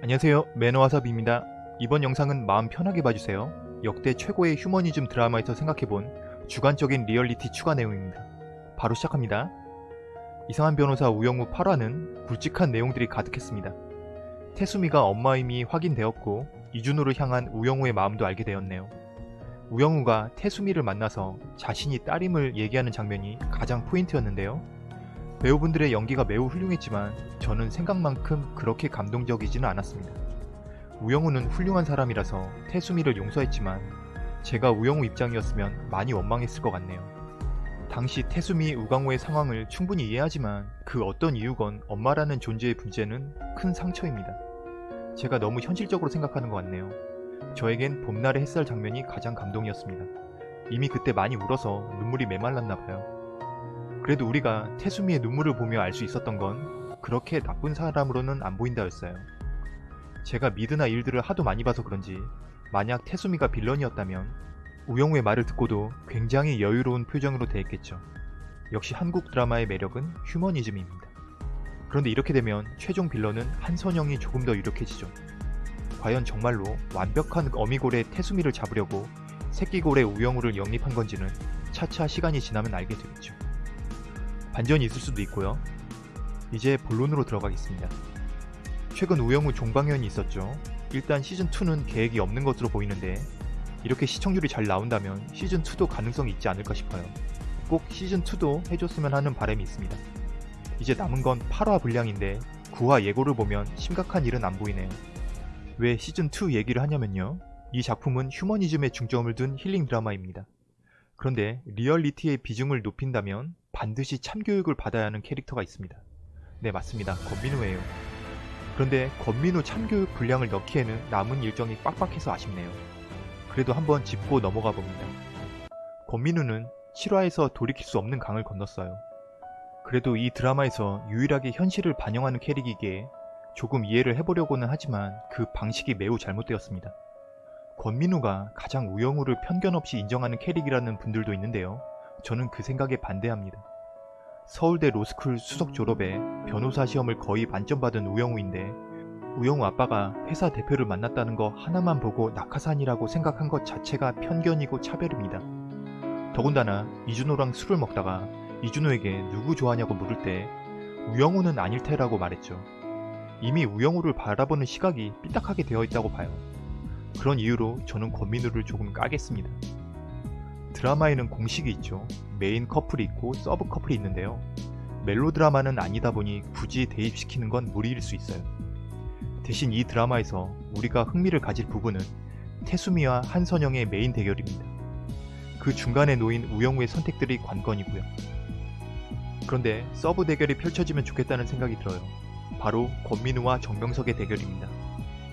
안녕하세요. 매너와섭입니다. 이번 영상은 마음 편하게 봐주세요. 역대 최고의 휴머니즘 드라마에서 생각해본 주관적인 리얼리티 추가 내용입니다. 바로 시작합니다. 이상한 변호사 우영우 8화는 굵직한 내용들이 가득했습니다. 태수미가 엄마임이 확인되었고 이준호를 향한 우영우의 마음도 알게 되었네요. 우영우가 태수미를 만나서 자신이 딸임을 얘기하는 장면이 가장 포인트였는데요 배우분들의 연기가 매우 훌륭했지만 저는 생각만큼 그렇게 감동적이지는 않았습니다. 우영우는 훌륭한 사람이라서 태수미를 용서했지만 제가 우영우 입장이었으면 많이 원망했을 것 같네요. 당시 태수미 우강호의 상황을 충분히 이해하지만 그 어떤 이유건 엄마라는 존재의 문제는 큰 상처입니다. 제가 너무 현실적으로 생각하는 것 같네요. 저에겐 봄날의 햇살 장면이 가장 감동이었습니다. 이미 그때 많이 울어서 눈물이 메말랐나 봐요. 그래도 우리가 태수미의 눈물을 보며 알 수 있었던 건 그렇게 나쁜 사람으로는 안 보인다였어요. 제가 미드나 일들을 하도 많이 봐서 그런지 만약 태수미가 빌런이었다면 우영우의 말을 듣고도 굉장히 여유로운 표정으로 대했겠죠. 역시 한국 드라마의 매력은 휴머니즘입니다. 그런데 이렇게 되면 최종 빌런은 한선영이 조금 더 유력해지죠. 과연 정말로 완벽한 어미골의 태수미를 잡으려고 새끼골의 우영우를 영입한 건지는 차차 시간이 지나면 알게 되겠죠. 반전이 있을 수도 있고요. 이제 본론으로 들어가겠습니다. 최근 우영우 종방연이 있었죠. 일단 시즌2는 계획이 없는 것으로 보이는데 이렇게 시청률이 잘 나온다면 시즌2도 가능성이 있지 않을까 싶어요. 꼭 시즌2도 해줬으면 하는 바람이 있습니다. 이제 남은 건 8화 분량인데 9화 예고를 보면 심각한 일은 안 보이네요. 왜 시즌2 얘기를 하냐면요. 이 작품은 휴머니즘에 중점을 둔 힐링 드라마입니다. 그런데 리얼리티의 비중을 높인다면 반드시 참교육을 받아야 하는 캐릭터가 있습니다. 네 맞습니다. 권민우예요. 그런데 권민우 참교육 분량을 넣기에는 남은 일정이 빡빡해서 아쉽네요. 그래도 한번 짚고 넘어가 봅니다. 권민우는 7화에서 돌이킬 수 없는 강을 건넜어요. 그래도 이 드라마에서 유일하게 현실을 반영하는 캐릭이기에 조금 이해를 해보려고는 하지만 그 방식이 매우 잘못되었습니다. 권민우가 가장 우영우를 편견 없이 인정하는 캐릭이라는 분들도 있는데요. 저는 그 생각에 반대합니다. 서울대 로스쿨 수석 졸업에 변호사 시험을 거의 만점 받은 우영우인데 우영우 아빠가 회사 대표를 만났다는 거 하나만 보고 낙하산이라고 생각한 것 자체가 편견이고 차별입니다. 더군다나 이준호랑 술을 먹다가 이준호에게 누구 좋아하냐고 물을 때 우영우는 아닐 테라고 말했죠. 이미 우영우를 바라보는 시각이 삐딱하게 되어 있다고 봐요. 그런 이유로 저는 권민우를 조금 까겠습니다. 드라마에는 공식이 있죠. 메인 커플이 있고 서브 커플이 있는데요. 멜로 드라마는 아니다 보니 굳이 대입시키는 건 무리일 수 있어요. 대신 이 드라마에서 우리가 흥미를 가질 부분은 태수미와 한선영의 메인 대결입니다. 그 중간에 놓인 우영우의 선택들이 관건이고요. 그런데 서브 대결이 펼쳐지면 좋겠다는 생각이 들어요. 바로 권민우와 정명석의 대결입니다.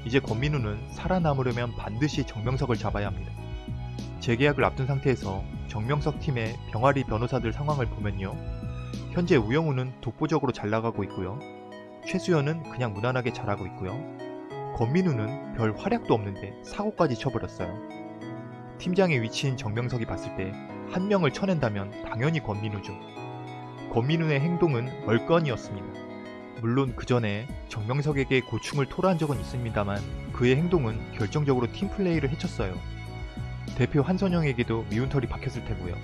이제 권민우는 살아남으려면 반드시 정명석을 잡아야 합니다. 재계약을 앞둔 상태에서 정명석 팀의 병아리 변호사들 상황을 보면요. 현재 우영우는 독보적으로 잘 나가고 있고요. 최수연은 그냥 무난하게 잘하고 있고요. 권민우는 별 활약도 없는데 사고까지 쳐버렸어요. 팀장의 위치인 정명석이 봤을 때 한 명을 쳐낸다면 당연히 권민우죠. 권민우의 행동은 멀건이었습니다. 물론 그 전에 정명석에게 고충을 토로한 적은 있습니다만 그의 행동은 결정적으로 팀플레이를 해쳤어요. 대표 한선영에게도 미운 털이 박혔을 테고요.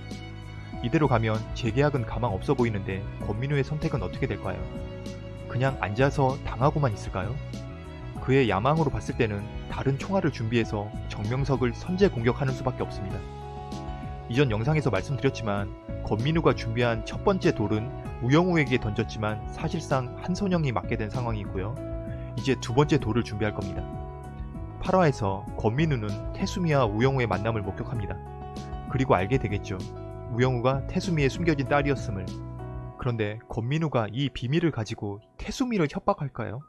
이대로 가면 재계약은 가망 없어 보이는데 권민우의 선택은 어떻게 될까요? 그냥 앉아서 당하고만 있을까요? 그의 야망으로 봤을 때는 다른 총알을 준비해서 정명석을 선제 공격하는 수밖에 없습니다. 이전 영상에서 말씀드렸지만 권민우가 준비한 첫 번째 돌은 우영우에게 던졌지만 사실상 한선영이 맞게 된 상황이고요. 이제 두 번째 돌을 준비할 겁니다. 8화에서 권민우는 태수미와 우영우의 만남을 목격합니다. 그리고 알게 되겠죠. 우영우가 태수미의 숨겨진 딸이었음을. 그런데 권민우가 이 비밀을 가지고 태수미를 협박할까요?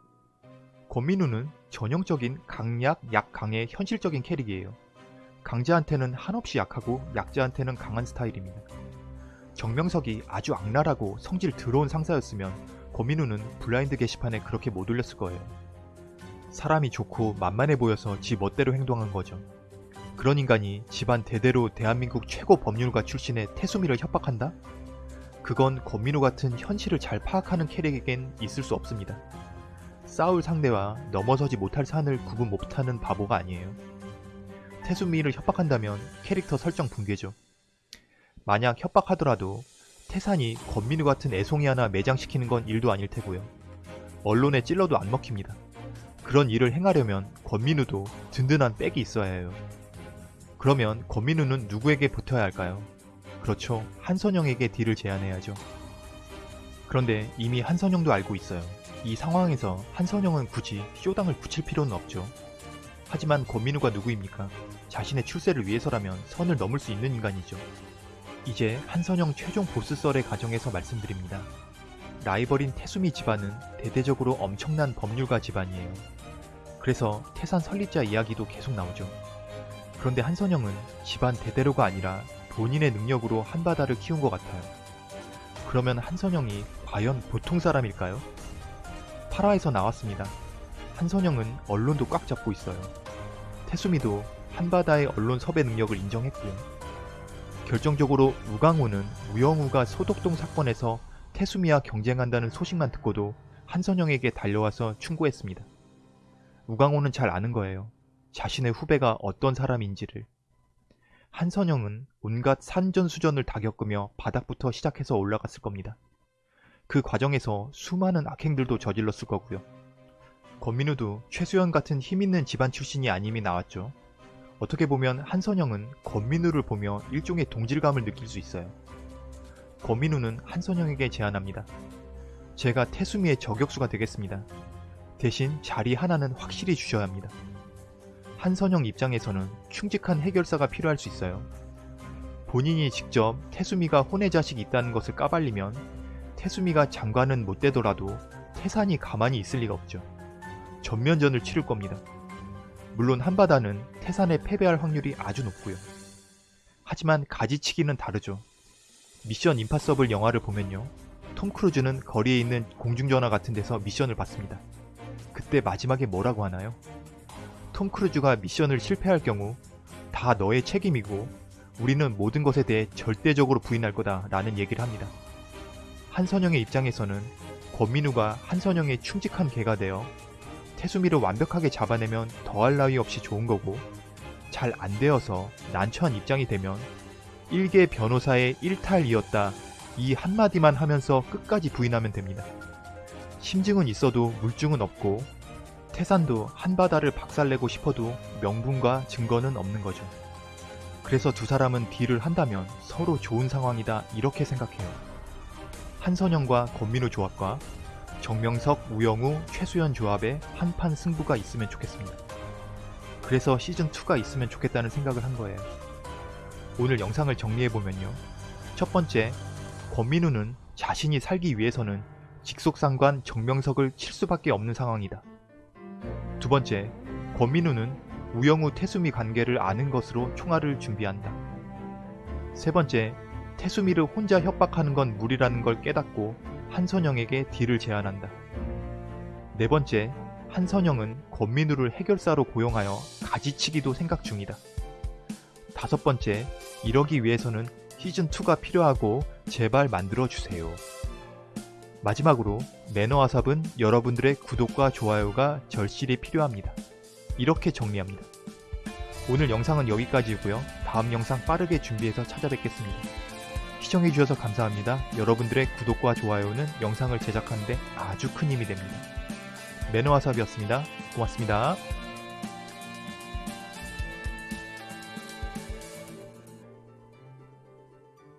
권민우는 전형적인 강약, 약강의 현실적인 캐릭이에요. 강자한테는 한없이 약하고 약자한테는 강한 스타일입니다. 정명석이 아주 악랄하고 성질 더러운 상사였으면 권민우는 블라인드 게시판에 그렇게 못 올렸을 거예요. 사람이 좋고 만만해 보여서 지 멋대로 행동한 거죠. 그런 인간이 집안 대대로 대한민국 최고 법률가 출신의 태수미를 협박한다? 그건 권민우 같은 현실을 잘 파악하는 캐릭에겐 있을 수 없습니다. 싸울 상대와 넘어서지 못할 산을 구분 못하는 바보가 아니에요. 태수미를 협박한다면 캐릭터 설정 붕괴죠. 만약 협박하더라도 태산이 권민우 같은 애송이 하나 매장시키는 건 일도 아닐 테고요. 언론에 찔러도 안 먹힙니다. 그런 일을 행하려면 권민우도 든든한 백이 있어야 해요. 그러면 권민우는 누구에게 붙어야 할까요? 그렇죠. 한선영에게 딜을 제안해야죠. 그런데 이미 한선영도 알고 있어요. 이 상황에서 한선영은 굳이 쇼당을 붙일 필요는 없죠. 하지만 권민우가 누구입니까? 자신의 출세를 위해서라면 선을 넘을 수 있는 인간이죠. 이제 한선영 최종 보스 썰의 과정에서 말씀드립니다. 라이벌인 태수미 집안은 대대적으로 엄청난 법률가 집안이에요. 그래서 태산 설립자 이야기도 계속 나오죠. 그런데 한선영은 집안 대대로가 아니라 본인의 능력으로 한바다를 키운 것 같아요. 그러면 한선영이 과연 보통 사람일까요? 8화에서 나왔습니다. 한선영은 언론도 꽉 잡고 있어요. 태수미도 한바다의 언론 섭외 능력을 인정했고요. 결정적으로 우강호는 우영우가 소독동 사건에서 태수미와 경쟁한다는 소식만 듣고도 한선영에게 달려와서 충고했습니다. 우강호는 잘 아는 거예요. 자신의 후배가 어떤 사람인지를. 한선영은 온갖 산전수전을 다 겪으며 바닥부터 시작해서 올라갔을 겁니다. 그 과정에서 수많은 악행들도 저질렀을 거고요. 권민우도 최수연 같은 힘있는 집안 출신이 아님이 나왔죠. 어떻게 보면 한선영은 권민우를 보며 일종의 동질감을 느낄 수 있어요. 권민우는 한선영에게 제안합니다. 제가 태수미의 저격수가 되겠습니다. 대신 자리 하나는 확실히 주셔야 합니다. 한선영 입장에서는 충직한 해결사가 필요할 수 있어요. 본인이 직접 태수미가 혼의 자식이 있다는 것을 까발리면 태수미가 장관은 못 되더라도 태산이 가만히 있을 리가 없죠. 전면전을 치를 겁니다. 물론 한바다는 태산에 패배할 확률이 아주 높고요. 하지만 가지치기는 다르죠. 미션 임파서블 영화를 보면요. 톰 크루즈는 거리에 있는 공중전화 같은 데서 미션을 받습니다. 그때 마지막에 뭐라고 하나요? 톰 크루즈가 미션을 실패할 경우 다 너의 책임이고 우리는 모든 것에 대해 절대적으로 부인할 거다 라는 얘기를 합니다. 한선영의 입장에서는 권민우가 한선영의 충직한 개가 되어 태수미를 완벽하게 잡아내면 더할 나위 없이 좋은 거고 잘 안 되어서 난처한 입장이 되면 일개 변호사의 일탈이었다 이 한마디만 하면서 끝까지 부인하면 됩니다. 심증은 있어도 물증은 없고 태산도 한바다를 박살내고 싶어도 명분과 증거는 없는 거죠. 그래서 두 사람은 딜을 한다면 서로 좋은 상황이다 이렇게 생각해요. 한선영과 권민우 조합과 정명석, 우영우, 최수연 조합의 한판 승부가 있으면 좋겠습니다. 그래서 시즌2가 있으면 좋겠다는 생각을 한 거예요. 오늘 영상을 정리해보면요. 첫 번째, 권민우는 자신이 살기 위해서는 직속상관 정명석을 칠 수밖에 없는 상황이다. 두 번째, 권민우는 우영우 태수미 관계를 아는 것으로 총알을 준비한다. 세 번째, 태수미를 혼자 협박하는 건 무리라는 걸 깨닫고 한선영에게 딜을 제안한다. 네 번째, 한선영은 권민우를 해결사로 고용하여 가지치기도 생각 중이다. 다섯 번째, 이러기 위해서는 시즌2가 필요하고 제발 만들어주세요. 마지막으로 매너와삽은 여러분들의 구독과 좋아요가 절실히 필요합니다. 이렇게 정리합니다. 오늘 영상은 여기까지이고요. 다음 영상 빠르게 준비해서 찾아뵙겠습니다. 시청해주셔서 감사합니다. 여러분들의 구독과 좋아요는 영상을 제작하는데 아주 큰 힘이 됩니다. 매너와삽이었습니다. 고맙습니다.